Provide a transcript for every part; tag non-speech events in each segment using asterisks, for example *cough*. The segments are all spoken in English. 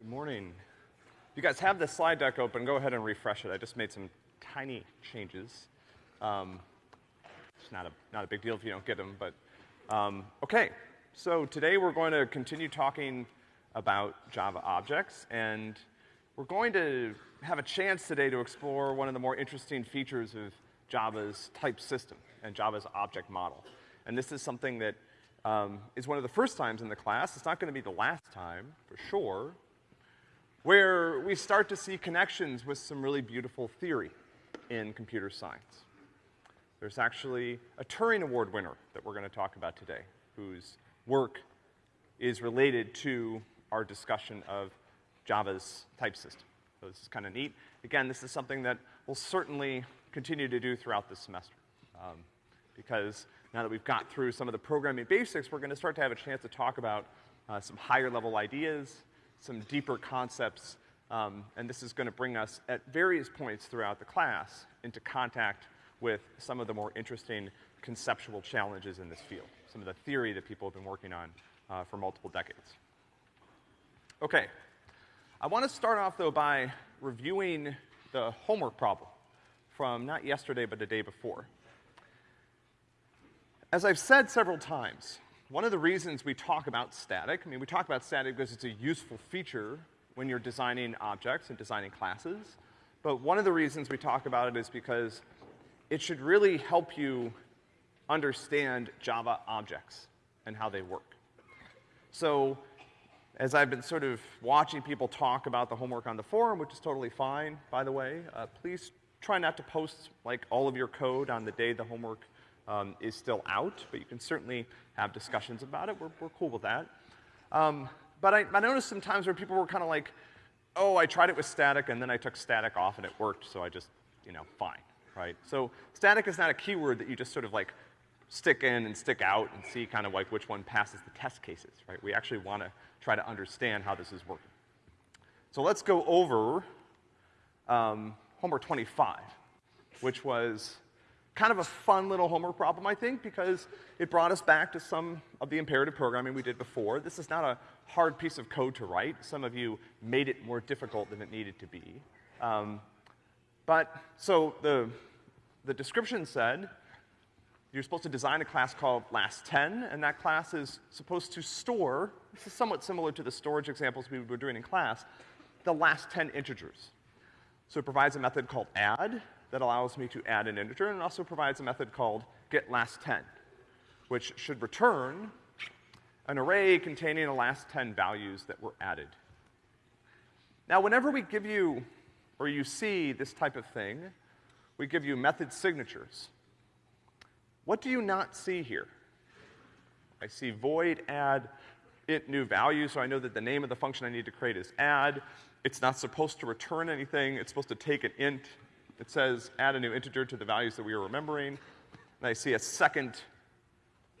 Good morning. If you guys have the slide deck open, go ahead and refresh it. I just made some tiny changes. Um, it's not a, not a big deal if you don't get them, but, um, okay. So today we're going to continue talking about Java objects, and we're going to have a chance today to explore one of the more interesting features of Java's type system and Java's object model. And this is something that um, is one of the first times in the class, it's not gonna be the last time, for sure, where we start to see connections with some really beautiful theory in computer science. There's actually a Turing Award winner that we're gonna talk about today, whose work is related to our discussion of Java's type system. So this is kind of neat. Again, this is something that we'll certainly continue to do throughout this semester. Um, because now that we've got through some of the programming basics, we're gonna start to have a chance to talk about uh, some higher level ideas, some deeper concepts, um, and this is gonna bring us at various points throughout the class into contact with some of the more interesting conceptual challenges in this field, some of the theory that people have been working on uh, for multiple decades. Okay. I want to start off, though, by reviewing the homework problem from not yesterday, but the day before. As I've said several times, one of the reasons we talk about static, I mean, we talk about static because it's a useful feature when you're designing objects and designing classes, but one of the reasons we talk about it is because it should really help you understand Java objects and how they work. So, as I've been sort of watching people talk about the homework on the forum, which is totally fine, by the way, uh, please try not to post like all of your code on the day the homework um, is still out, but you can certainly have discussions about it. We're, we're cool with that. Um, but I, I noticed sometimes where people were kind of like, oh, I tried it with static and then I took static off and it worked, so I just, you know, fine, right? So static is not a keyword that you just sort of like stick in and stick out and see kind of like which one passes the test cases, right? We actually want to try to understand how this is working. So let's go over um, homework 25, which was kind of a fun little homework problem, I think, because it brought us back to some of the imperative programming we did before. This is not a hard piece of code to write. Some of you made it more difficult than it needed to be. Um, but, so the, the description said, you're supposed to design a class called last10, and that class is supposed to store, this is somewhat similar to the storage examples we were doing in class, the last 10 integers. So it provides a method called add that allows me to add an integer, and it also provides a method called getLast10, which should return an array containing the last 10 values that were added. Now, whenever we give you, or you see this type of thing, we give you method signatures. What do you not see here? I see void add int new value, so I know that the name of the function I need to create is add. It's not supposed to return anything. It's supposed to take an int. It says add a new integer to the values that we are remembering. And I see a second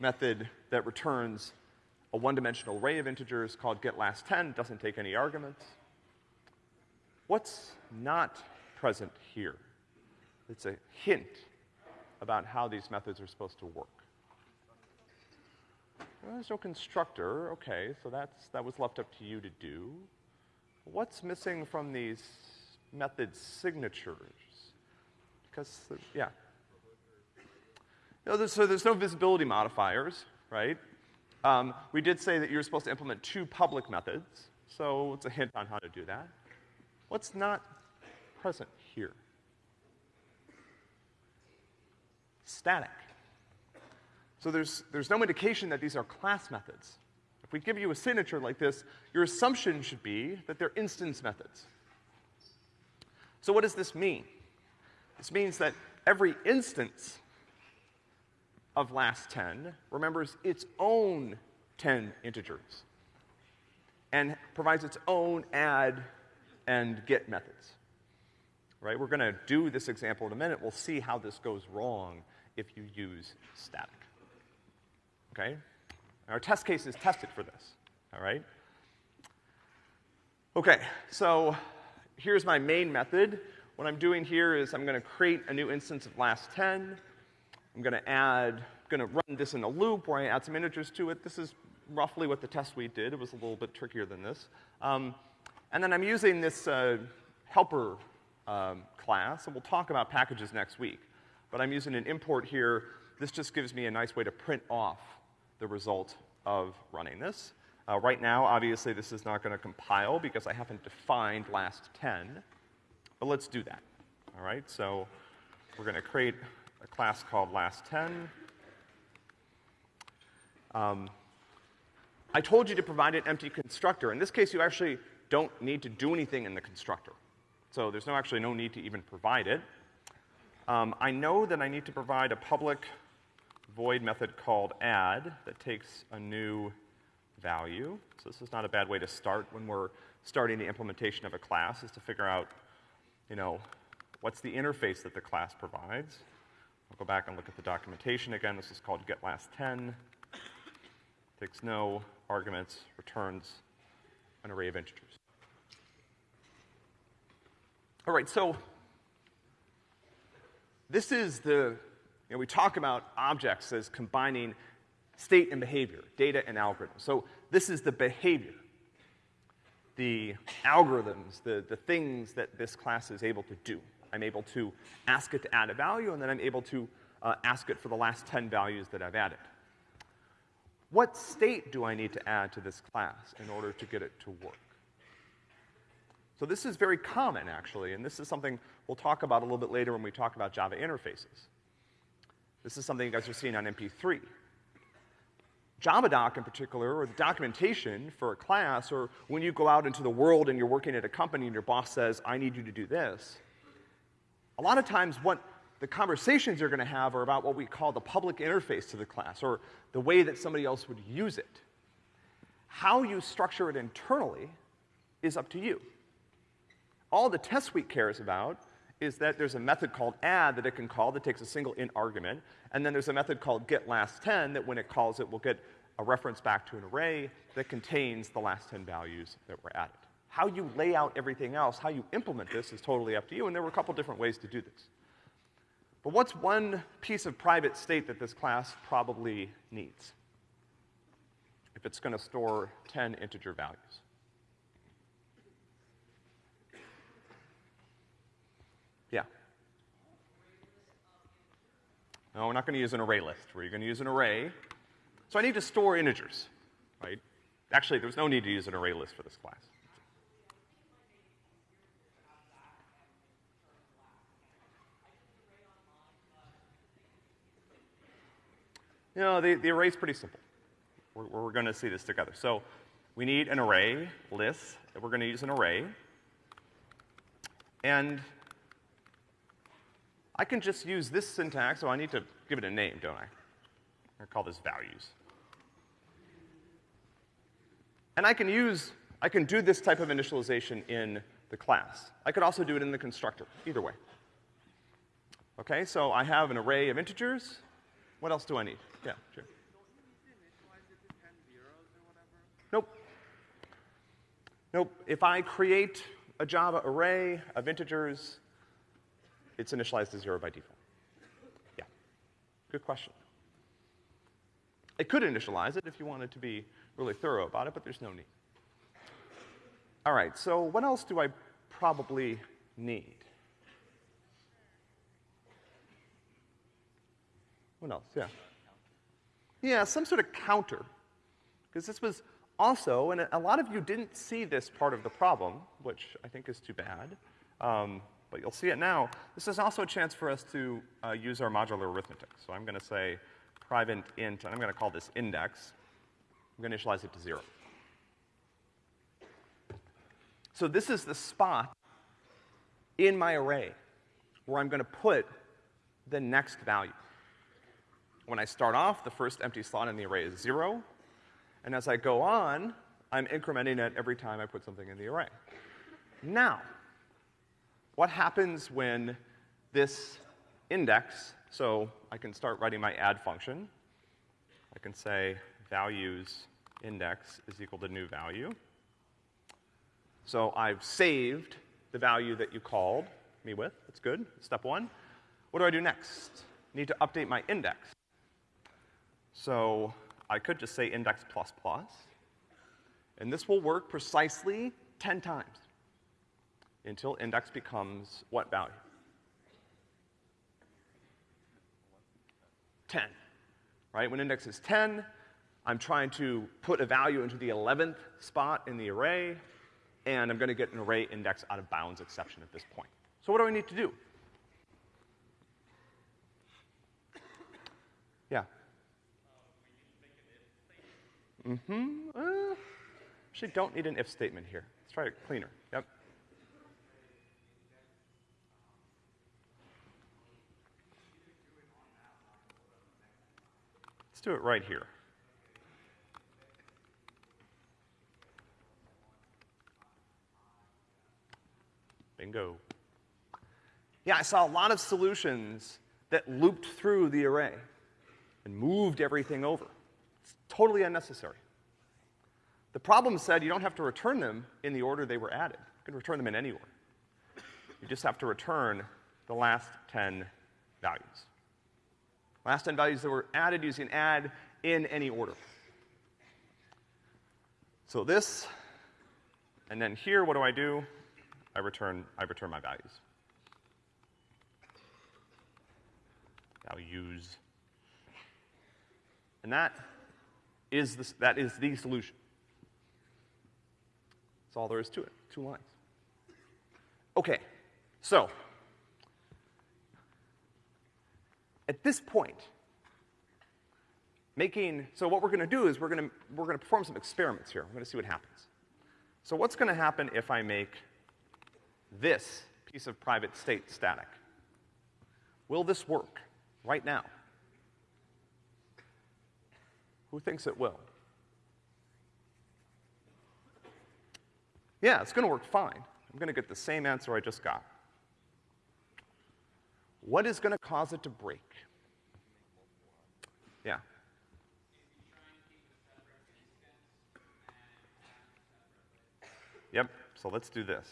method that returns a one-dimensional array of integers called getLast10, doesn't take any arguments. What's not present here? It's a hint about how these methods are supposed to work. Well, there's no constructor, okay, so that's, that was left up to you to do. What's missing from these method signatures? Because, yeah. So there's no visibility modifiers, right? Um, we did say that you're supposed to implement two public methods, so it's a hint on how to do that. What's not present here? static. So there's, there's no indication that these are class methods. If we give you a signature like this, your assumption should be that they're instance methods. So what does this mean? This means that every instance of last 10 remembers its own 10 integers and provides its own add and get methods. Right? We're gonna do this example in a minute. We'll see how this goes wrong if you use static. Okay? Our test case is tested for this, all right? Okay, so here's my main method. What I'm doing here is I'm gonna create a new instance of last 10. I'm gonna add, gonna run this in a loop where I add some integers to it. This is roughly what the test we did. It was a little bit trickier than this. Um, And then I'm using this uh, helper um, class, and we'll talk about packages next week. But I'm using an import here. This just gives me a nice way to print off the result of running this. Uh, right now, obviously, this is not going to compile because I haven't defined last 10. But let's do that. All right, so we're going to create a class called last 10. Um, I told you to provide an empty constructor. In this case, you actually don't need to do anything in the constructor. So there's no actually no need to even provide it. Um, I know that I need to provide a public void method called add that takes a new value. So this is not a bad way to start when we're starting the implementation of a class is to figure out, you know, what's the interface that the class provides. I'll go back and look at the documentation again. This is called getLast10. Takes no arguments, returns an array of integers. All right, so this is the, you know, we talk about objects as combining state and behavior, data and algorithms. So this is the behavior, the algorithms, the, the things that this class is able to do. I'm able to ask it to add a value, and then I'm able to uh, ask it for the last 10 values that I've added. What state do I need to add to this class in order to get it to work? So this is very common, actually, and this is something we'll talk about a little bit later when we talk about Java interfaces. This is something you guys are seeing on MP3. JavaDoc in particular, or the documentation for a class, or when you go out into the world and you're working at a company and your boss says, I need you to do this, a lot of times what the conversations you're gonna have are about what we call the public interface to the class, or the way that somebody else would use it. How you structure it internally is up to you. All the test suite cares about is that there's a method called add that it can call that takes a single int argument, and then there's a method called get last 10 that when it calls it will get a reference back to an array that contains the last 10 values that were added. How you lay out everything else, how you implement this is totally up to you, and there were a couple different ways to do this. But what's one piece of private state that this class probably needs? If it's gonna store 10 integer values. Yeah. No, we're not going to use an array list. We're going to use an array. So I need to store integers, right? Actually, there's no need to use an array list for this class. You know, the, the array is pretty simple. We're, we're going to see this together. So we need an array list. We're going to use an array. And I can just use this syntax, so I need to give it a name, don't I? I call this values. And I can use, I can do this type of initialization in the class. I could also do it in the constructor, either way. Okay, so I have an array of integers. What else do I need? Yeah, sure. Nope. Nope. If I create a Java array of integers, it's initialized to zero by default. Yeah. Good question. It could initialize it if you wanted to be really thorough about it, but there's no need. All right, so what else do I probably need? What else? Yeah. Yeah, some sort of counter. Because this was also, and a lot of you didn't see this part of the problem, which I think is too bad. Um, but you'll see it now. This is also a chance for us to uh, use our modular arithmetic. So I'm going to say private int, and I'm going to call this index. I'm going to initialize it to zero. So this is the spot in my array where I'm going to put the next value. When I start off, the first empty slot in the array is zero, and as I go on, I'm incrementing it every time I put something in the array. Now, what happens when this index, so I can start writing my add function. I can say values index is equal to new value. So I've saved the value that you called me with. That's good. Step one. What do I do next? Need to update my index. So I could just say index plus plus. And this will work precisely 10 times until index becomes what value? 10, right? When index is 10, I'm trying to put a value into the 11th spot in the array, and I'm gonna get an array index out of bounds exception at this point. So what do I need to do? Yeah. Mm-hmm. Uh, actually don't need an if statement here. Let's try it cleaner. Yep. Let's do it right here. Bingo. Yeah, I saw a lot of solutions that looped through the array and moved everything over. It's totally unnecessary. The problem said you don't have to return them in the order they were added. You can return them in any order. You just have to return the last 10 values. Last 10 values that were added using add in any order. So this, and then here, what do I do? I return, I return my values. Values. And that is, the, that is the solution. That's all there is to it, two lines. Okay, so, at this point, making, so what we're gonna do is we're gonna, we're gonna perform some experiments here. We're gonna see what happens. So what's gonna happen if I make this piece of private state static? Will this work right now? Who thinks it will? Yeah, it's gonna work fine. I'm gonna get the same answer I just got. What is gonna cause it to break? Yeah. Yep, so let's do this.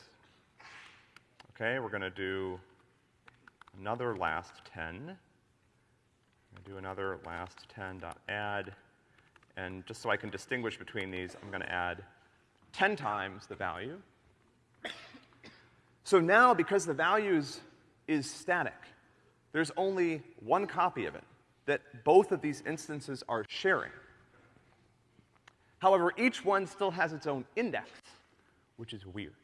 Okay, we're gonna do another last 10. do another last 10 dot add, and just so I can distinguish between these, I'm gonna add 10 times the value. So now, because the values is static, there's only one copy of it that both of these instances are sharing. However, each one still has its own index, which is weird.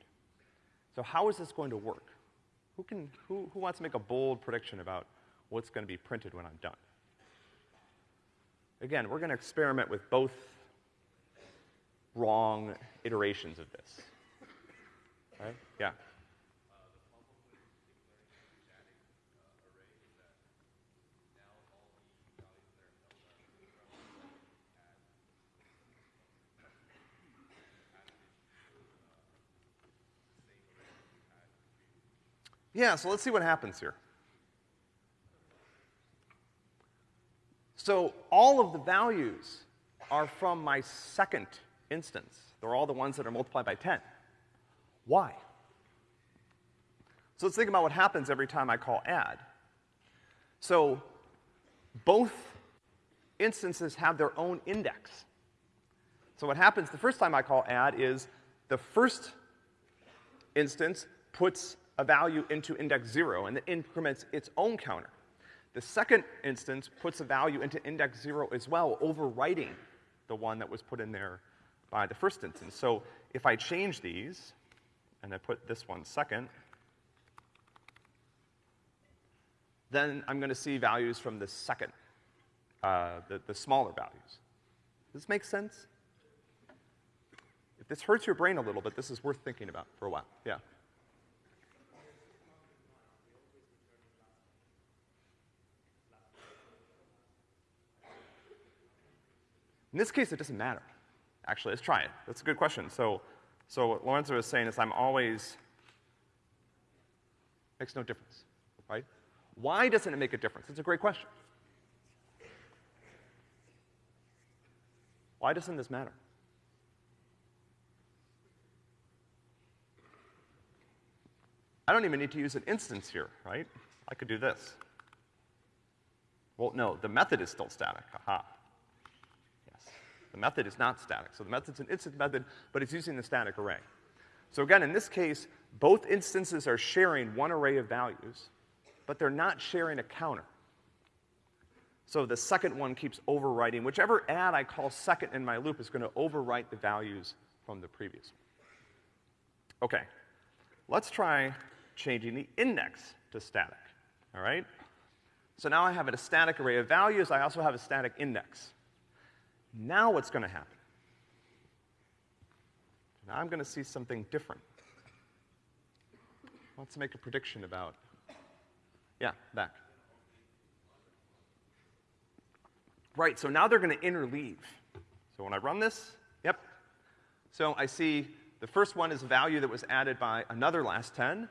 So how is this going to work? Who can, who, who wants to make a bold prediction about what's gonna be printed when I'm done? Again, we're gonna experiment with both wrong iterations of this. Right? Yeah. Yeah, so let's see what happens here. So all of the values are from my second instance. They're all the ones that are multiplied by 10. Why? So let's think about what happens every time I call add. So both instances have their own index. So what happens the first time I call add is the first instance puts a value into index zero and it increments its own counter. The second instance puts a value into index zero as well, overwriting the one that was put in there by the first instance. So if I change these, and I put this one second, then I'm gonna see values from the second, uh, the, the smaller values. Does this make sense? If this hurts your brain a little bit, this is worth thinking about for a while. Yeah. In this case, it doesn't matter. Actually, let's try it. That's a good question. So, so what Lorenzo is saying is I'm always, makes no difference, right? Why doesn't it make a difference? It's a great question. Why doesn't this matter? I don't even need to use an instance here, right? I could do this. Well, no, the method is still static. Aha. The method is not static. So the method's an instant method, but it's using the static array. So again, in this case, both instances are sharing one array of values, but they're not sharing a counter. So the second one keeps overwriting. Whichever add I call second in my loop is going to overwrite the values from the previous one. Okay, let's try changing the index to static, all right? So now I have a static array of values. I also have a static index. Now what's going to happen? Now I'm going to see something different. Let's make a prediction about. Yeah, back. Right, so now they're going to interleave. So when I run this, yep. So I see the first one is a value that was added by another last 10.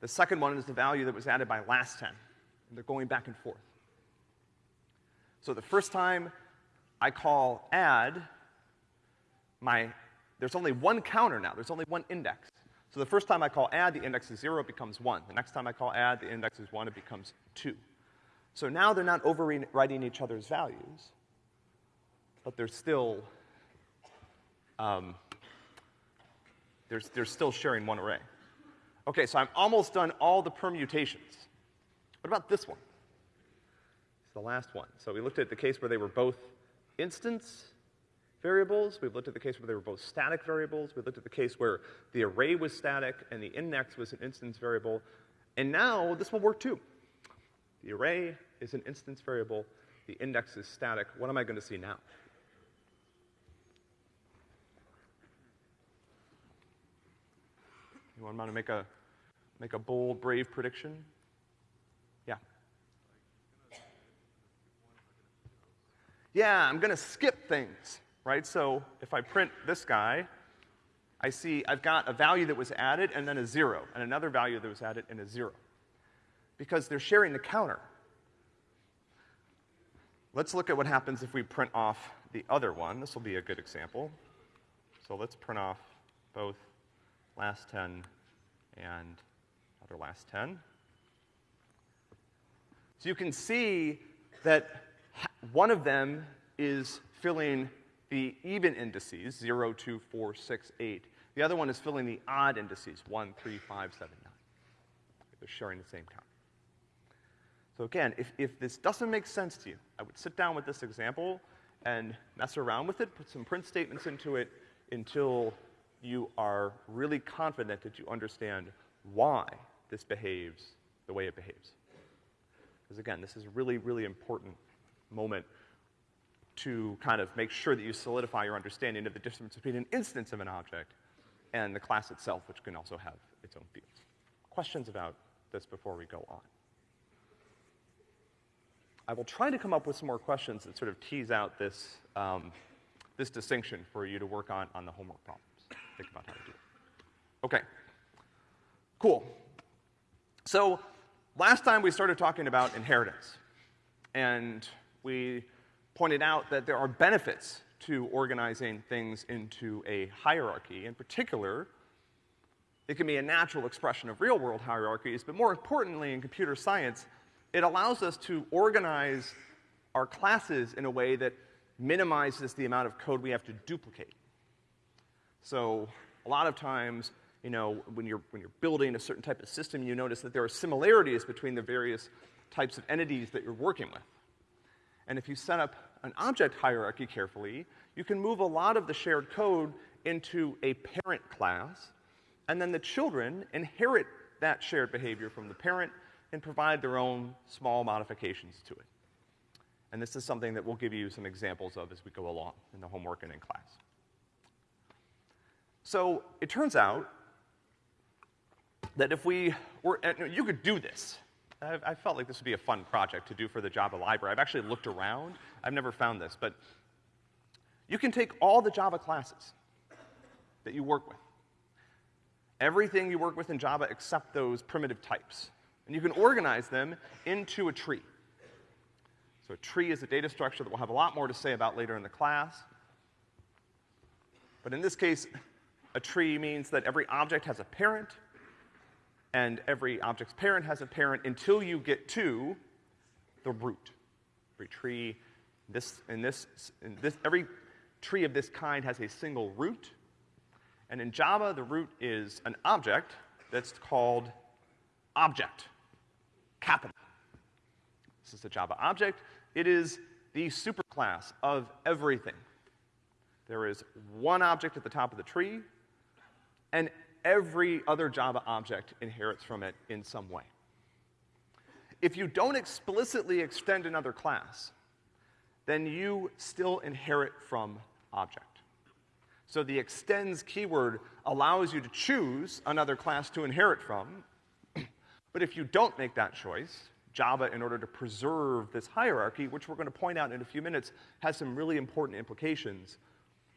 The second one is the value that was added by last 10. And they're going back and forth. So the first time I call add, my, there's only one counter now. There's only one index. So the first time I call add, the index is zero, it becomes one. The next time I call add, the index is one, it becomes two. So now they're not overwriting each other's values, but they're still, um, they're, they're still sharing one array. Okay, so I'm almost done all the permutations. What about this one? It's the last one. So we looked at the case where they were both instance variables. We've looked at the case where they were both static variables. We looked at the case where the array was static and the index was an instance variable. And now this will work too. The array is an instance variable. The index is static. What am I going to see now? You want to make a, make a bold, brave prediction? Yeah. Yeah, I'm going to skip things, right? So if I print this guy, I see I've got a value that was added and then a zero, and another value that was added and a zero because they're sharing the counter. Let's look at what happens if we print off the other one. This will be a good example. So let's print off both last 10 and other last 10. So you can see that one of them is filling the even indices, 0, 2, 4, 6, 8. The other one is filling the odd indices, 1, 3, 5, 7, 9. They're sharing the same counter. So again, if, if this doesn't make sense to you, I would sit down with this example and mess around with it, put some print statements into it until you are really confident that you understand why this behaves the way it behaves. Because again, this is really, really important moment to kind of make sure that you solidify your understanding of the difference between an instance of an object and the class itself, which can also have its own fields. Questions about this before we go on? I will try to come up with some more questions that sort of tease out this, um, this distinction for you to work on on the homework problems. Think about how to do it. Okay. Cool. So last time we started talking about inheritance. And we pointed out that there are benefits to organizing things into a hierarchy. In particular, it can be a natural expression of real world hierarchies, but more importantly, in computer science, it allows us to organize our classes in a way that minimizes the amount of code we have to duplicate. So a lot of times, you know, when you're, when you're building a certain type of system, you notice that there are similarities between the various types of entities that you're working with. And if you set up an object hierarchy carefully, you can move a lot of the shared code into a parent class, and then the children inherit that shared behavior from the parent and provide their own small modifications to it. And this is something that we'll give you some examples of as we go along in the homework and in class. So it turns out that if we were, you could do this. I've, I felt like this would be a fun project to do for the Java library. I've actually looked around. I've never found this, but you can take all the Java classes that you work with, everything you work with in Java except those primitive types, and you can organize them into a tree. So a tree is a data structure that we'll have a lot more to say about later in the class. But in this case, a tree means that every object has a parent, and every object's parent has a parent until you get to the root. Every tree, this, and this, and this, every tree of this kind has a single root, And in Java, the root is an object that's called object, capital. This is a Java object. It is the superclass of everything. There is one object at the top of the tree, and every other Java object inherits from it in some way. If you don't explicitly extend another class, then you still inherit from object. So the extends keyword allows you to choose another class to inherit from, *clears throat* but if you don't make that choice, Java, in order to preserve this hierarchy, which we're going to point out in a few minutes, has some really important implications,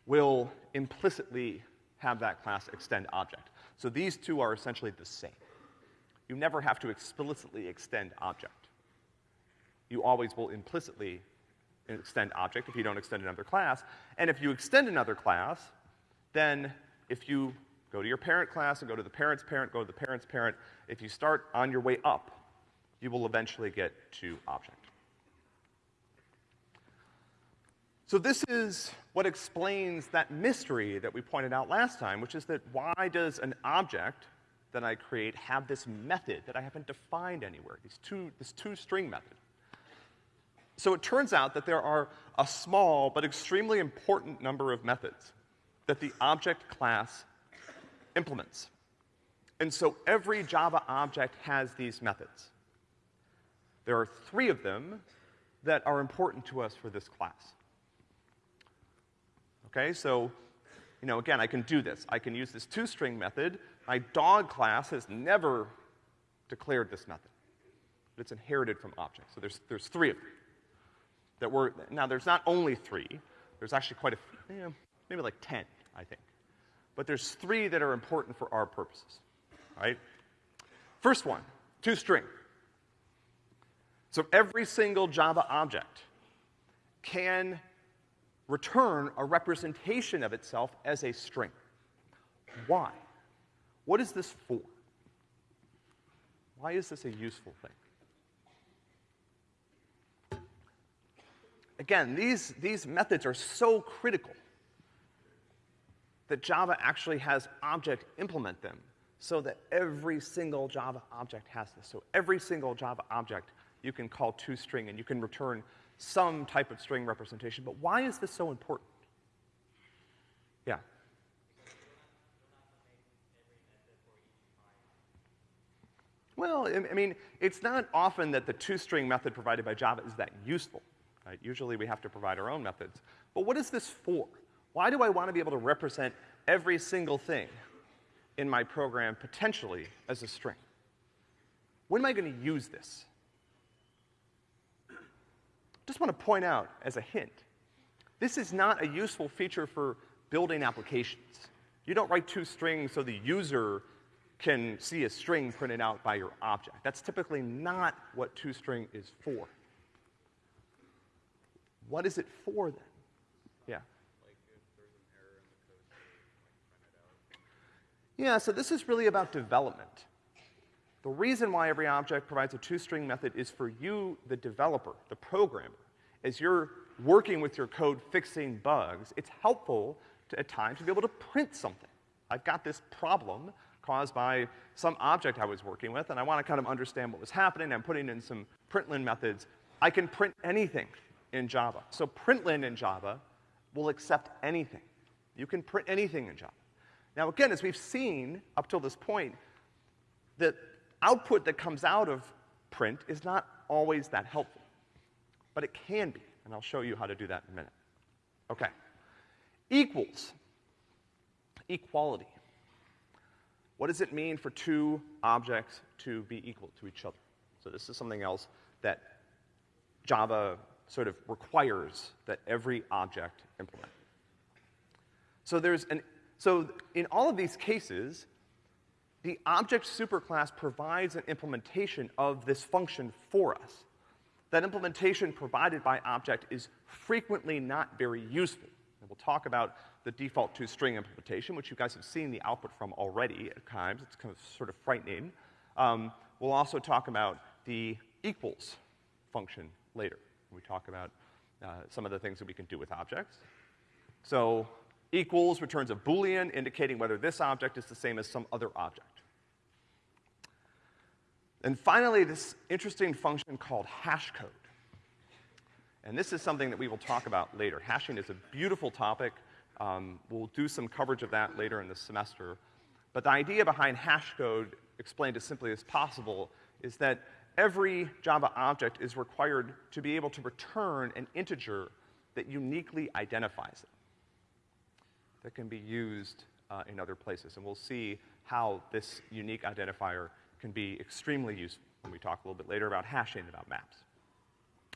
will implicitly have that class extend object. So these two are essentially the same. You never have to explicitly extend object. You always will implicitly extend object if you don't extend another class. And if you extend another class, then if you go to your parent class and go to the parent's parent, go to the parent's parent, if you start on your way up, you will eventually get to object. So this is what explains that mystery that we pointed out last time, which is that why does an object that I create have this method that I haven't defined anywhere, these two, this toString method? So it turns out that there are a small but extremely important number of methods that the object class implements. And so every Java object has these methods. There are three of them that are important to us for this class. Okay, so, you know, again, I can do this. I can use this toString method. My dog class has never declared this method, but it's inherited from objects. So there's, there's three of them. That were, now there's not only three, there's actually quite a few, you know, maybe like 10, I think. But there's three that are important for our purposes, right? First one, toString. So every single Java object can return a representation of itself as a string. Why? What is this for? Why is this a useful thing? Again, these, these methods are so critical that Java actually has object implement them so that every single Java object has this. So every single Java object you can call toString and you can return some type of string representation. But why is this so important? Yeah. Well, I mean, it's not often that the toString method provided by Java is that useful. Right? Usually we have to provide our own methods. But what is this for? Why do I want to be able to represent every single thing in my program potentially as a string? When am I going to use this? Just want to point out as a hint, this is not a useful feature for building applications. You don't write toString so the user can see a string printed out by your object. That's typically not what toString is for. What is it for then? Yeah. Yeah, so this is really about development. The reason why every object provides a toString method is for you, the developer, the programmer. As you're working with your code fixing bugs, it's helpful to, at times to be able to print something. I've got this problem caused by some object I was working with, and I want to kind of understand what was happening. I'm putting in some println methods. I can print anything in Java. So println in Java will accept anything. You can print anything in Java. Now again, as we've seen up till this point, that output that comes out of print is not always that helpful. But it can be, and I'll show you how to do that in a minute. Okay. Equals. Equality. What does it mean for two objects to be equal to each other? So this is something else that Java sort of requires that every object implement. So there's an, so in all of these cases, the object superclass provides an implementation of this function for us. That implementation provided by object is frequently not very useful. And we'll talk about the default toString implementation, which you guys have seen the output from already at times. It's kind of sort of frightening. Um, we'll also talk about the equals function later. We talk about uh, some of the things that we can do with objects. So Equals returns a Boolean indicating whether this object is the same as some other object. And finally, this interesting function called hash code. And this is something that we will talk about later. Hashing is a beautiful topic. Um, we'll do some coverage of that later in the semester. But the idea behind hash code, explained as simply as possible, is that every Java object is required to be able to return an integer that uniquely identifies it, that can be used uh, in other places. And we'll see how this unique identifier can be extremely useful when we talk a little bit later about hashing, about maps.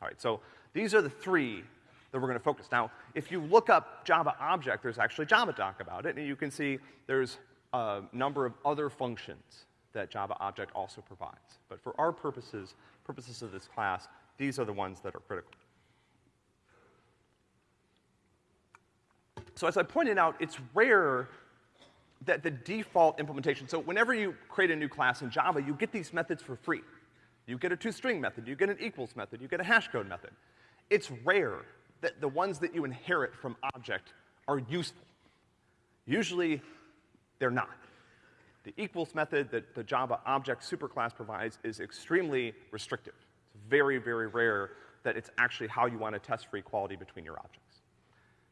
All right, so these are the three that we're gonna focus. Now, if you look up Java object, there's actually Java doc about it, and you can see there's a number of other functions that Java object also provides. But for our purposes, purposes of this class, these are the ones that are critical. So as I pointed out, it's rare that the default implementation, so whenever you create a new class in Java, you get these methods for free. You get a toString method, you get an equals method, you get a hashcode method. It's rare that the ones that you inherit from object are useful. Usually, they're not. The equals method that the Java object superclass provides is extremely restrictive. It's very, very rare that it's actually how you want to test for equality between your objects.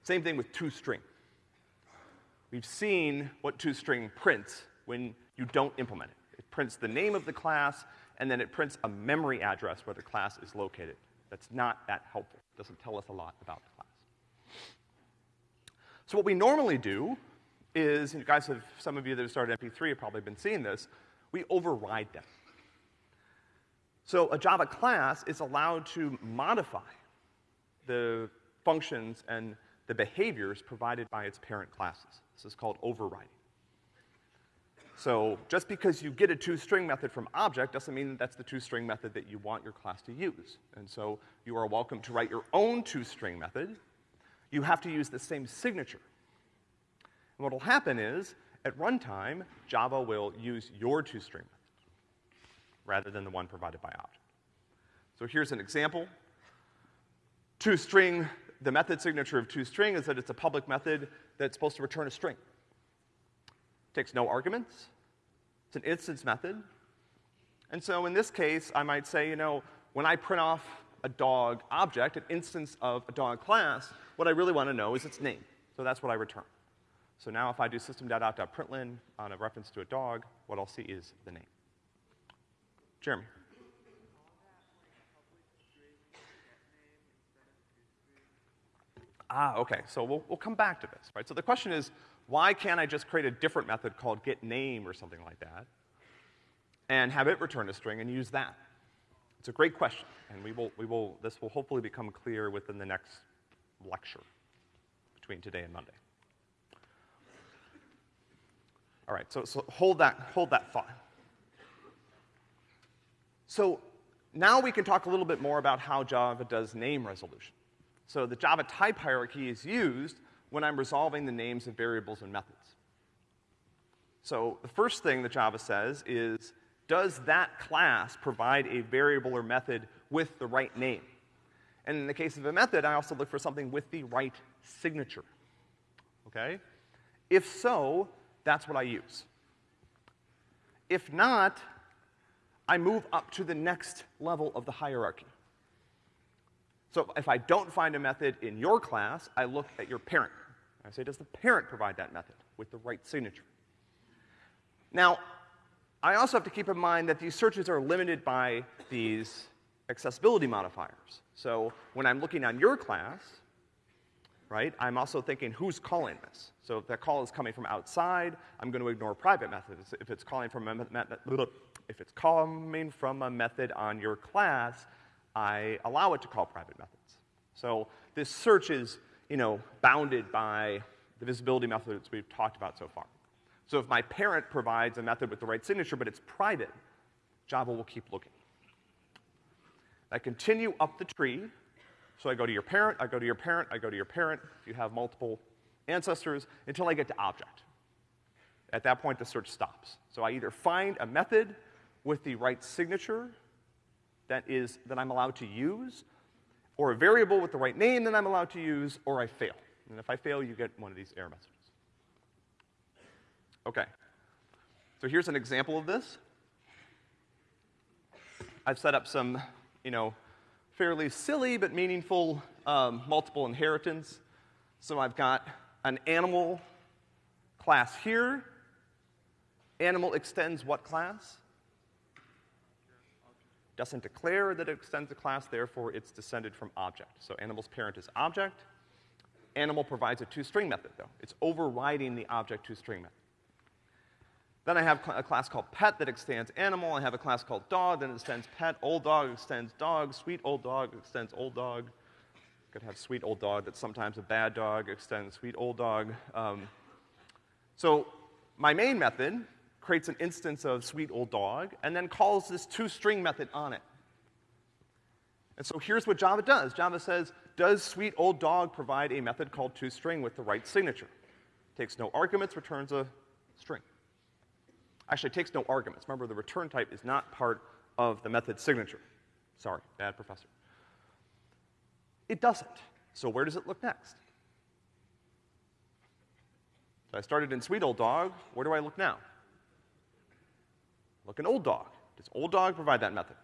Same thing with toString. We've seen what toString prints when you don't implement it. It prints the name of the class, and then it prints a memory address where the class is located. That's not that helpful. It doesn't tell us a lot about the class. So what we normally do is, you guys have, some of you that have started MP3 have probably been seeing this, we override them. So a Java class is allowed to modify the functions and the behaviors provided by its parent classes. This is called overriding. So just because you get a toString method from object doesn't mean that that's the toString method that you want your class to use. And so you are welcome to write your own toString method. You have to use the same signature. And what'll happen is, at runtime, Java will use your toString method rather than the one provided by object. So here's an example. ToString the method signature of toString is that it's a public method that's supposed to return a string. It takes no arguments. It's an instance method. And so in this case, I might say, you know, when I print off a dog object, an instance of a dog class, what I really want to know is its name. So that's what I return. So now if I do system.out.println on a reference to a dog, what I'll see is the name. Jeremy. Ah, okay, so we'll, we'll come back to this, right? So the question is, why can't I just create a different method called get name or something like that, and have it return a string and use that? It's a great question, and we will, we will, this will hopefully become clear within the next lecture between today and Monday. All right, so, so hold that, hold that thought. So now we can talk a little bit more about how Java does name resolution. So the Java type hierarchy is used when I'm resolving the names of variables and methods. So the first thing that Java says is, does that class provide a variable or method with the right name? And in the case of a method, I also look for something with the right signature. Okay? If so, that's what I use. If not, I move up to the next level of the hierarchy. So if I don't find a method in your class, I look at your parent. I say, does the parent provide that method with the right signature? Now, I also have to keep in mind that these searches are limited by these accessibility modifiers. So when I'm looking on your class, right, I'm also thinking who's calling this. So if that call is coming from outside, I'm going to ignore private methods. If it's calling from a if it's coming from a method on your class, I allow it to call private methods. So this search is, you know, bounded by the visibility methods we've talked about so far. So if my parent provides a method with the right signature, but it's private, Java will keep looking. I continue up the tree. So I go to your parent, I go to your parent, I go to your parent, if you have multiple ancestors, until I get to object. At that point, the search stops. So I either find a method with the right signature that is, that I'm allowed to use, or a variable with the right name that I'm allowed to use, or I fail. And if I fail, you get one of these error messages. Okay. So here's an example of this. I've set up some, you know, fairly silly but meaningful um, multiple inheritance. So I've got an animal class here. Animal extends what class? Doesn't declare that it extends a class, therefore it's descended from object. So animal's parent is object. Animal provides a toString method, though. It's overriding the object toString method. Then I have a class called pet that extends animal. I have a class called dog that extends pet. Old dog extends dog. Sweet old dog extends old dog. Could have sweet old dog that's sometimes a bad dog extends sweet old dog. Um, so my main method creates an instance of sweet old dog and then calls this toString method on it. And so here's what Java does. Java says, does sweet old dog provide a method called toString with the right signature? Takes no arguments, returns a string. Actually, takes no arguments. Remember, the return type is not part of the method signature. Sorry, bad professor. It doesn't. So where does it look next? So I started in sweet old dog. Where do I look now? Look in old dog. Does old dog provide that method?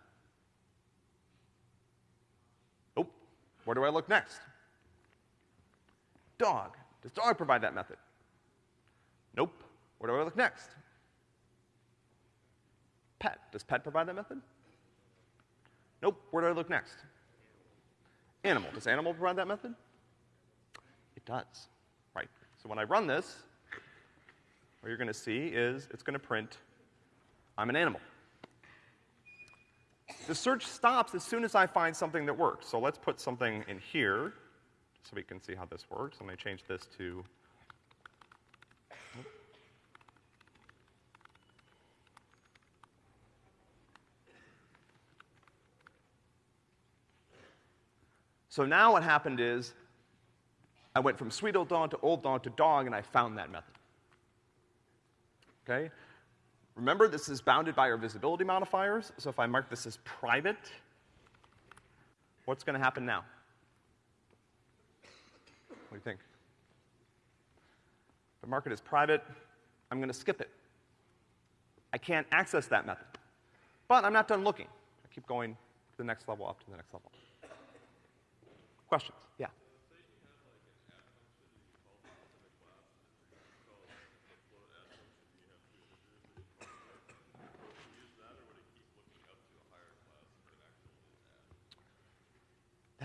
Nope. Where do I look next? Dog. Does dog provide that method? Nope. Where do I look next? Pet. Does pet provide that method? Nope. Where do I look next? Animal. Does animal provide that method? It does. Right. So when I run this, what you're going to see is it's going to print, I'm an animal. The search stops as soon as I find something that works. So let's put something in here so we can see how this works. Going to change this to So now what happened is I went from sweet old dog to old dog to dog, and I found that method. Okay? Remember, this is bounded by our visibility modifiers, so if I mark this as private, what's going to happen now? What do you think? If I mark it as private, I'm going to skip it. I can't access that method. But I'm not done looking. I keep going to the next level, up to the next level. Questions? Yeah.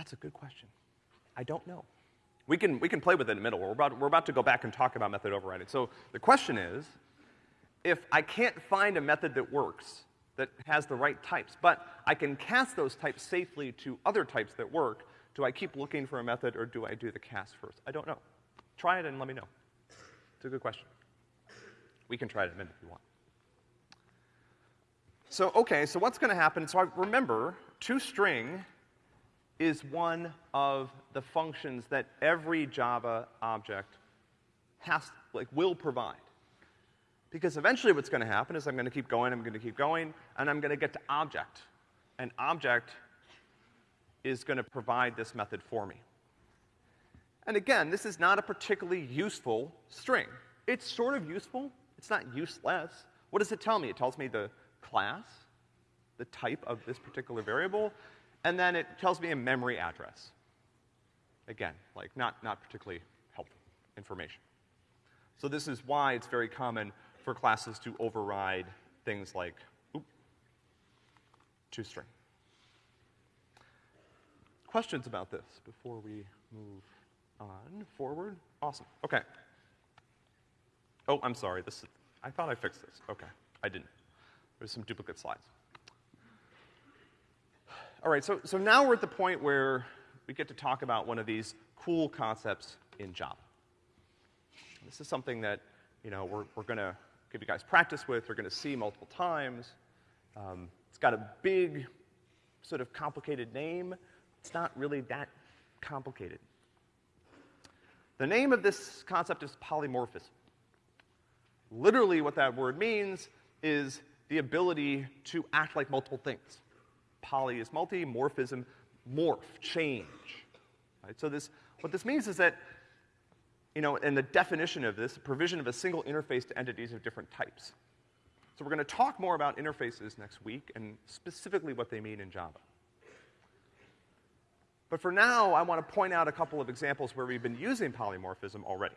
That's a good question. I don't know. We can, we can play with it in the middle. We're about, we're about to go back and talk about method overriding. So the question is, if I can't find a method that works, that has the right types, but I can cast those types safely to other types that work, do I keep looking for a method or do I do the cast first? I don't know. Try it and let me know. It's a good question. We can try it in a minute if you want. So, okay, so what's to happen? So I remember, toString is one of the functions that every Java object has, like, will provide. Because eventually what's going to happen is I'm going to keep going, I'm going to keep going, and I'm going to get to object. And object is going to provide this method for me. And again, this is not a particularly useful string. It's sort of useful. It's not useless. What does it tell me? It tells me the class, the type of this particular variable, and then it tells me a memory address. Again, like not, not particularly helpful information. So this is why it's very common for classes to override things like, oop, toString questions about this before we move on forward? Awesome. Okay. Oh, I'm sorry. This is, I thought I fixed this. Okay. I didn't. There's some duplicate slides. All right, so, so now we're at the point where we get to talk about one of these cool concepts in Java. This is something that, you know, we're, we're gonna give you guys practice with, we're gonna see multiple times. Um, it's got a big, sort of complicated name, it's not really that complicated. The name of this concept is polymorphism. Literally, what that word means is the ability to act like multiple things. Poly is multi, morphism, morph, change. Right? So this, what this means is that you know, and the definition of this, the provision of a single interface to entities of different types. So we're gonna talk more about interfaces next week and specifically what they mean in Java. But for now, I want to point out a couple of examples where we've been using polymorphism already.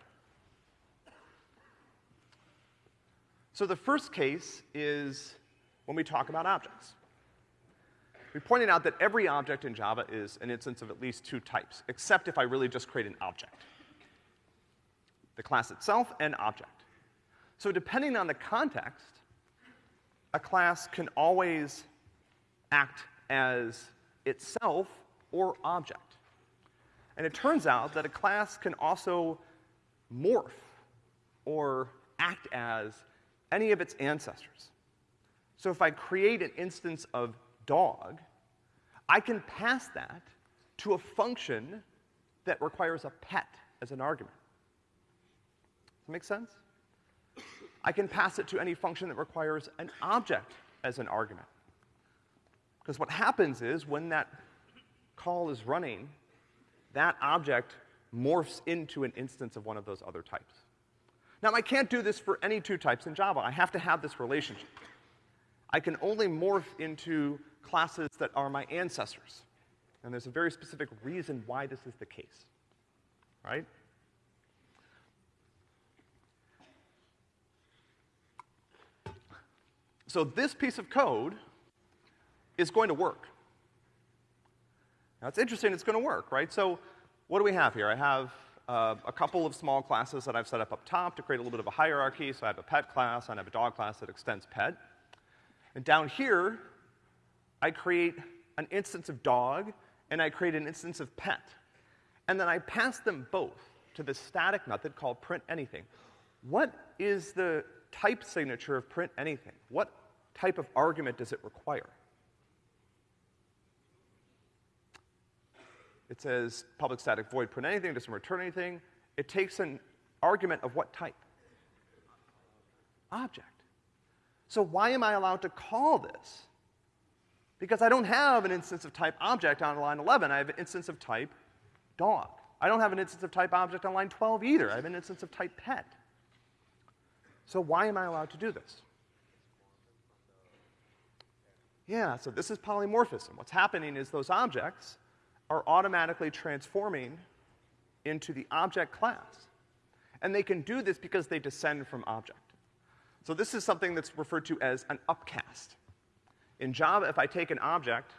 So the first case is when we talk about objects. We pointed out that every object in Java is an instance of at least two types, except if I really just create an object. The class itself and object. So depending on the context, a class can always act as itself or object. And it turns out that a class can also morph or act as any of its ancestors. So if I create an instance of dog, I can pass that to a function that requires a pet as an argument. Does that make sense? I can pass it to any function that requires an object as an argument. Because what happens is when that call is running, that object morphs into an instance of one of those other types. Now, I can't do this for any two types in Java. I have to have this relationship. I can only morph into classes that are my ancestors. And there's a very specific reason why this is the case, right? So this piece of code is going to work. Now it's interesting, it's gonna work, right? So what do we have here? I have uh, a couple of small classes that I've set up up top to create a little bit of a hierarchy. So I have a pet class and I have a dog class that extends pet. And down here, I create an instance of dog and I create an instance of pet. And then I pass them both to the static method called print anything. What is the type signature of print anything? What type of argument does it require? It says public static void print anything, doesn't return anything. It takes an argument of what type? Object. So why am I allowed to call this? Because I don't have an instance of type object on line 11. I have an instance of type dog. I don't have an instance of type object on line 12 either. I have an instance of type pet. So why am I allowed to do this? Yeah, so this is polymorphism. What's happening is those objects are automatically transforming into the object class. And they can do this because they descend from object. So this is something that's referred to as an upcast. In Java, if I take an object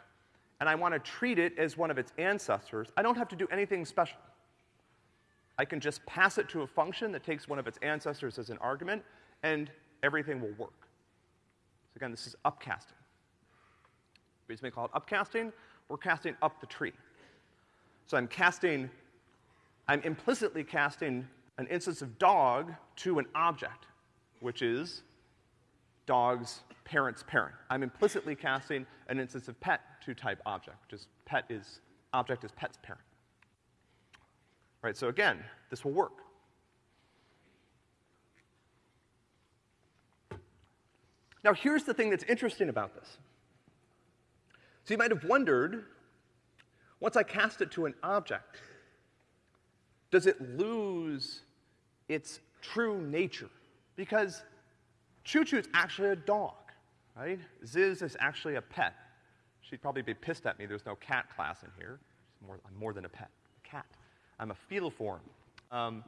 and I want to treat it as one of its ancestors, I don't have to do anything special. I can just pass it to a function that takes one of its ancestors as an argument, and everything will work. So again, this is upcasting. The reason we call it upcasting, we're casting up the tree. So I'm casting, I'm implicitly casting an instance of dog to an object, which is dog's parent's parent. I'm implicitly casting an instance of pet to type object, which is pet is, object is pet's parent. Right, so again, this will work. Now here's the thing that's interesting about this. So you might have wondered, once I cast it to an object, does it lose its true nature? Because Choo Choo is actually a dog, right? Ziz is actually a pet. She'd probably be pissed at me there's no cat class in here. More, I'm more than a pet, a cat. I'm a feliform. Um,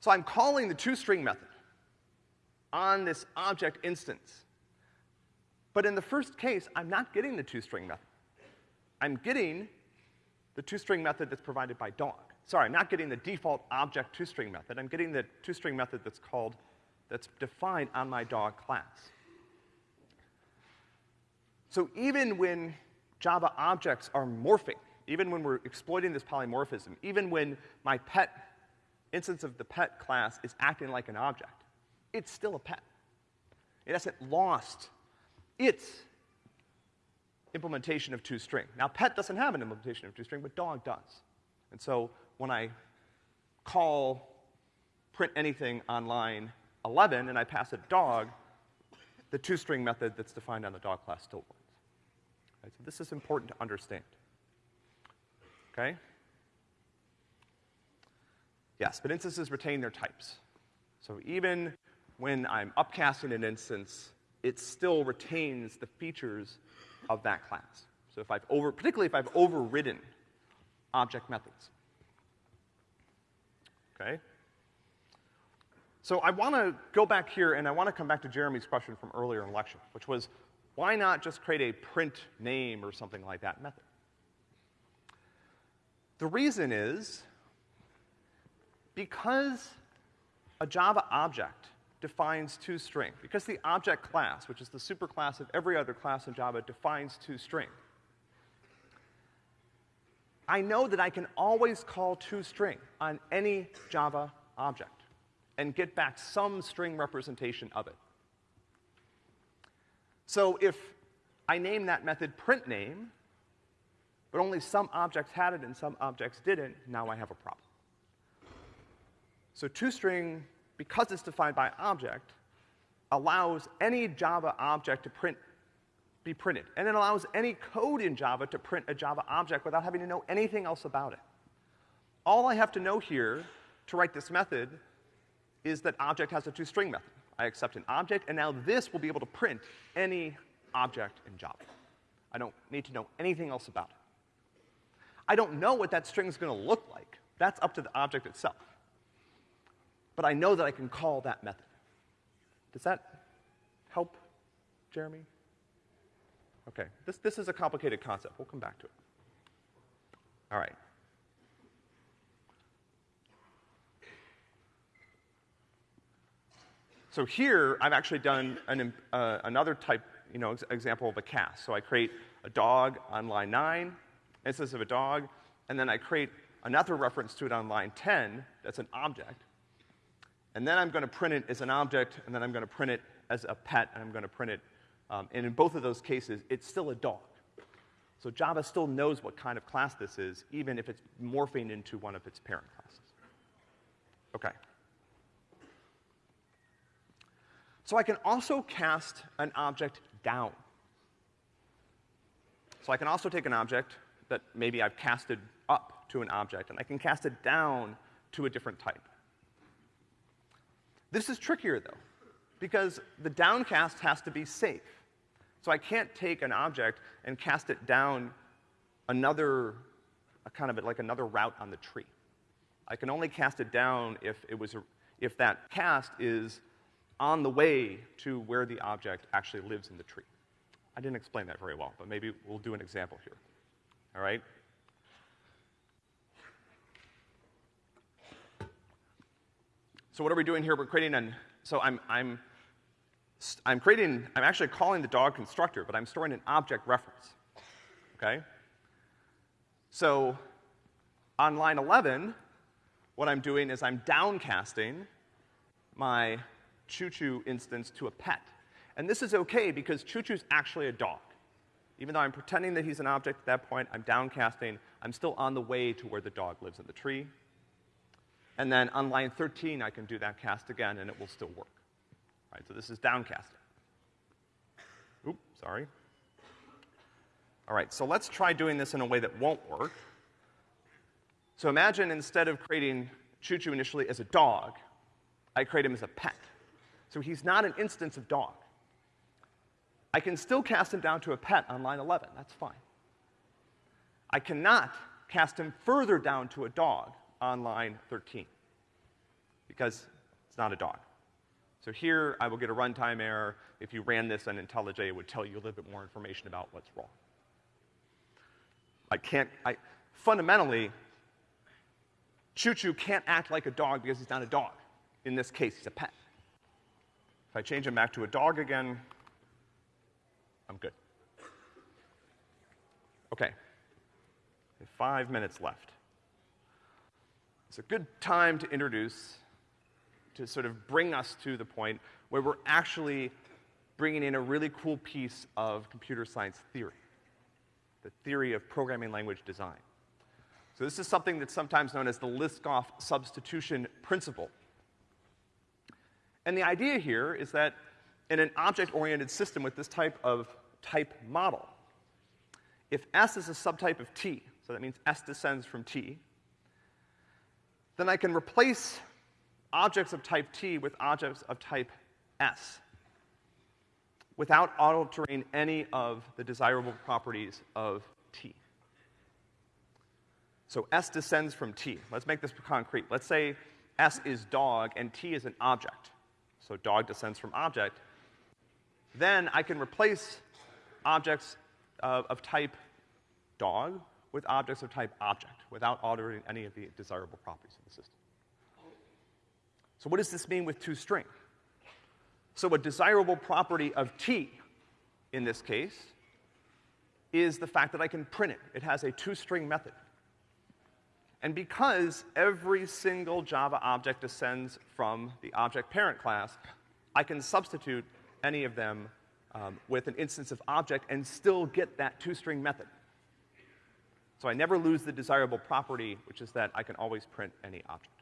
so I'm calling the toString method on this object instance. But in the first case, I'm not getting the toString method. I'm getting the toString method that's provided by dog. Sorry, I'm not getting the default object toString method. I'm getting the toString method that's called, that's defined on my dog class. So even when Java objects are morphing, even when we're exploiting this polymorphism, even when my pet instance of the pet class is acting like an object, it's still a pet. It hasn't lost its implementation of toString. Now, pet doesn't have an implementation of toString, but dog does. And so when I call print anything on line 11 and I pass it dog, the toString method that's defined on the dog class still works. Right, so this is important to understand. Okay? Yes, but instances retain their types. So even when I'm upcasting an instance, it still retains the features of that class. So if I've over, particularly if I've overridden object methods. Okay? So I want to go back here and I want to come back to Jeremy's question from earlier in the lecture, which was why not just create a print name or something like that method? The reason is because a Java object defines toString, because the object class, which is the superclass of every other class in Java, defines toString, I know that I can always call toString on any Java object and get back some string representation of it. So if I name that method printName, but only some objects had it and some objects didn't, now I have a problem. So toString, because it's defined by object, allows any Java object to print, be printed. And it allows any code in Java to print a Java object without having to know anything else about it. All I have to know here to write this method is that object has a toString method. I accept an object, and now this will be able to print any object in Java. I don't need to know anything else about it. I don't know what that string is to look like. That's up to the object itself. But I know that I can call that method. Does that help, Jeremy? Okay, this, this is a complicated concept. We'll come back to it. All right. So here, I've actually done an, uh, another type, you know, ex example of a cast. So I create a dog on line 9, instance of a dog, and then I create another reference to it on line 10 that's an object. And then I'm going to print it as an object, and then I'm going to print it as a pet, and I'm going to print it. Um, and in both of those cases, it's still a dog. So Java still knows what kind of class this is, even if it's morphing into one of its parent classes. Okay. So I can also cast an object down. So I can also take an object that maybe I've casted up to an object, and I can cast it down to a different type. This is trickier, though, because the downcast has to be safe. So I can't take an object and cast it down another, kind of like another route on the tree. I can only cast it down if it was, a, if that cast is on the way to where the object actually lives in the tree. I didn't explain that very well, but maybe we'll do an example here. All right? So what are we doing here? We're creating an, so I'm, I'm, I'm creating, I'm actually calling the dog constructor, but I'm storing an object reference, okay? So on line 11, what I'm doing is I'm downcasting my Choo-Choo instance to a pet. And this is okay because Choo-Choo's actually a dog. Even though I'm pretending that he's an object at that point, I'm downcasting, I'm still on the way to where the dog lives in the tree. And then on line 13, I can do that cast again and it will still work. So this is downcasting. Oop, sorry. All right, so let's try doing this in a way that won't work. So imagine instead of creating Choo-Choo initially as a dog, I create him as a pet. So he's not an instance of dog. I can still cast him down to a pet on line 11. That's fine. I cannot cast him further down to a dog on line 13 because it's not a dog. So here I will get a runtime error. If you ran this on IntelliJ, it would tell you a little bit more information about what's wrong. I can't, I, fundamentally, Choo-Choo can't act like a dog because he's not a dog. In this case, he's a pet. If I change him back to a dog again, I'm good. Okay. Five minutes left. It's a good time to introduce, to sort of bring us to the point where we're actually bringing in a really cool piece of computer science theory, the theory of programming language design. So this is something that's sometimes known as the Liskov substitution principle. And the idea here is that in an object-oriented system with this type of type model, if S is a subtype of T, so that means S descends from T, then I can replace objects of type T with objects of type S without altering any of the desirable properties of T. So S descends from T. Let's make this concrete. Let's say S is dog and T is an object. So dog descends from object. Then I can replace objects of, of type dog with objects of type object without altering any of the desirable properties of the system. So what does this mean with toString? So a desirable property of T, in this case, is the fact that I can print it. It has a toString method. And because every single Java object descends from the object parent class, I can substitute any of them um, with an instance of object and still get that toString method. So I never lose the desirable property, which is that I can always print any object.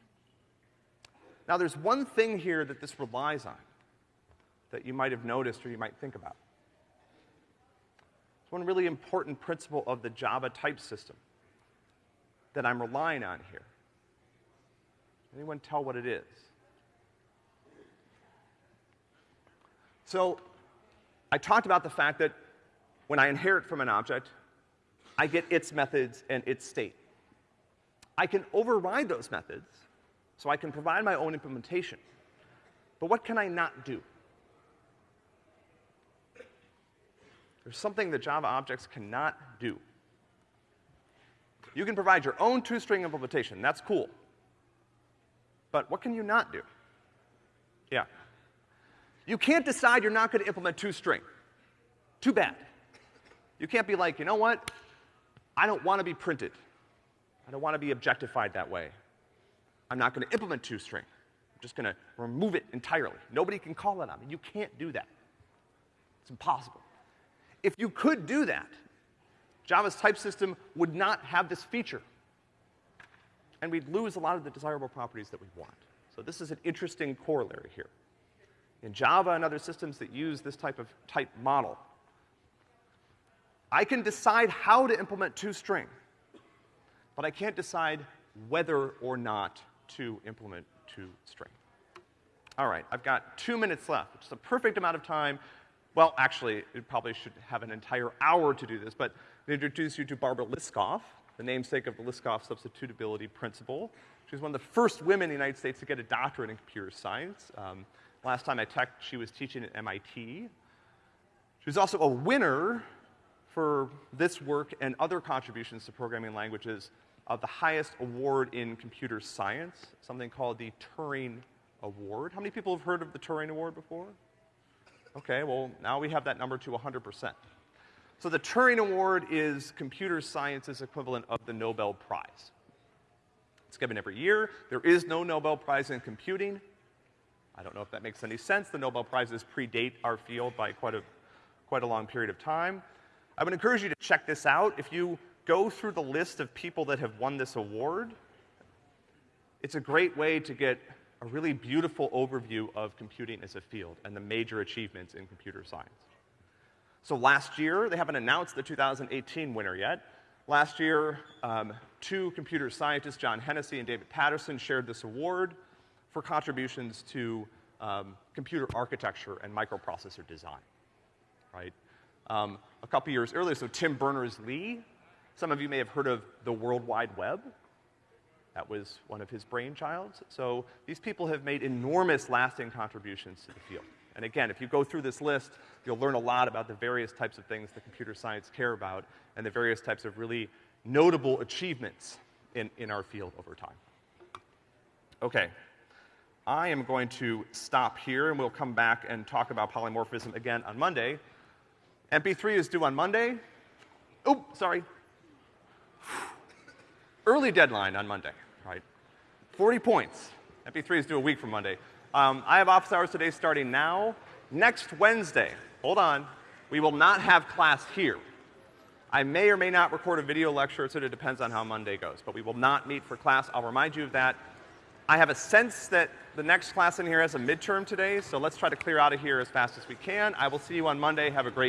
Now, there's one thing here that this relies on that you might have noticed or you might think about. It's one really important principle of the Java type system that I'm relying on here. Anyone tell what it is? So, I talked about the fact that when I inherit from an object, I get its methods and its state. I can override those methods, so I can provide my own implementation. But what can I not do? There's something that Java objects cannot do. You can provide your own toString implementation. That's cool. But what can you not do? Yeah. You can't decide you're not going to implement toString. Too bad. You can't be like, you know what? I don't want to be printed. I don't want to be objectified that way. I'm not going to implement toString. I'm just going to remove it entirely. Nobody can call it on me. You can't do that. It's impossible. If you could do that, Java's type system would not have this feature. And we'd lose a lot of the desirable properties that we want. So this is an interesting corollary here. In Java and other systems that use this type of type model, I can decide how to implement toString, but I can't decide whether or not to implement to string. All right, I've got two minutes left, which is a perfect amount of time. Well, actually, it probably should have an entire hour to do this, but to introduce you to Barbara Liskov, the namesake of the Liskov substitutability principle. She's one of the first women in the United States to get a doctorate in computer science. Um, last time I checked, she was teaching at MIT. She was also a winner for this work and other contributions to programming languages of the highest award in computer science, something called the Turing Award. How many people have heard of the Turing Award before? Okay, well, now we have that number to 100%. So the Turing Award is computer science's equivalent of the Nobel Prize. It's given every year. There is no Nobel Prize in computing. I don't know if that makes any sense. The Nobel Prizes predate our field by quite a, quite a long period of time. I would encourage you to check this out. If you go through the list of people that have won this award, it's a great way to get a really beautiful overview of computing as a field and the major achievements in computer science. So last year, they haven't announced the 2018 winner yet. Last year, um, two computer scientists, John Hennessy and David Patterson, shared this award for contributions to um, computer architecture and microprocessor design, right? Um, a couple years earlier, so Tim Berners-Lee, some of you may have heard of the World Wide Web. That was one of his brainchilds. So these people have made enormous lasting contributions to the field. And again, if you go through this list, you'll learn a lot about the various types of things that computer science care about and the various types of really notable achievements in, in our field over time. Okay. I am going to stop here and we'll come back and talk about polymorphism again on Monday. MP3 is due on Monday. Oh, sorry. Early deadline on Monday, right? 40 points. MP3 is due a week from Monday. Um, I have office hours today starting now. Next Wednesday, hold on, we will not have class here. I may or may not record a video lecture, so it depends on how Monday goes, but we will not meet for class. I'll remind you of that. I have a sense that the next class in here has a midterm today, so let's try to clear out of here as fast as we can. I will see you on Monday. Have a great